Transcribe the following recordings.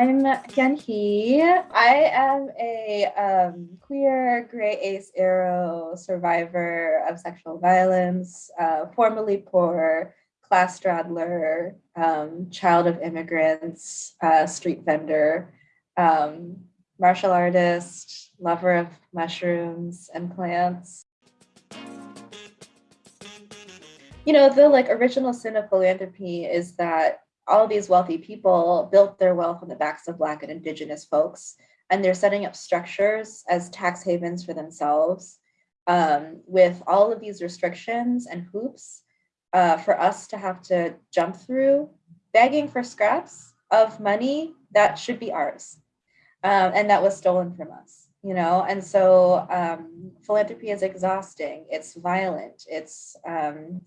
I'm Hyun Hee. I am a um, queer gray ace aro survivor of sexual violence, uh, formerly poor, class straddler, um, child of immigrants, uh, street vendor, um, martial artist, lover of mushrooms and plants. You know, the like original sin of philanthropy is that all of these wealthy people built their wealth on the backs of Black and Indigenous folks, and they're setting up structures as tax havens for themselves um, with all of these restrictions and hoops uh, for us to have to jump through, begging for scraps of money that should be ours um, and that was stolen from us you know? And so um, philanthropy is exhausting. It's violent. It's um,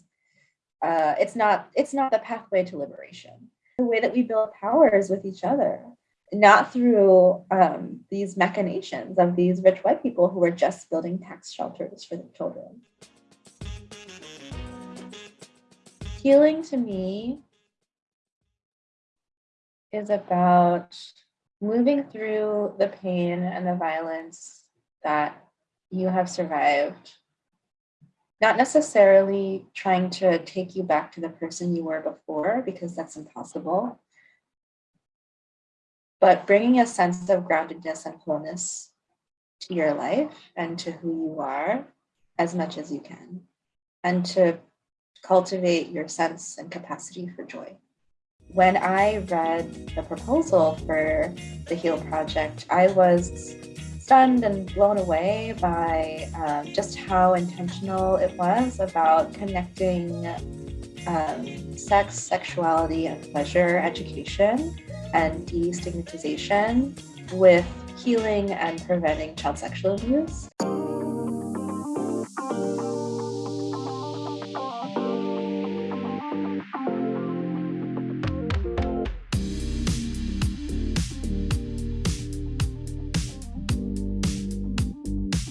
uh, it's not it's not the pathway to liberation. The way that we build powers with each other not through um, these machinations of these rich white people who are just building tax shelters for their children. Healing to me is about moving through the pain and the violence that you have survived, not necessarily trying to take you back to the person you were before, because that's impossible, but bringing a sense of groundedness and wholeness to your life and to who you are as much as you can, and to cultivate your sense and capacity for joy. When I read the proposal for the HEAL project, I was stunned and blown away by um, just how intentional it was about connecting um, sex, sexuality, and pleasure education and destigmatization with healing and preventing child sexual abuse.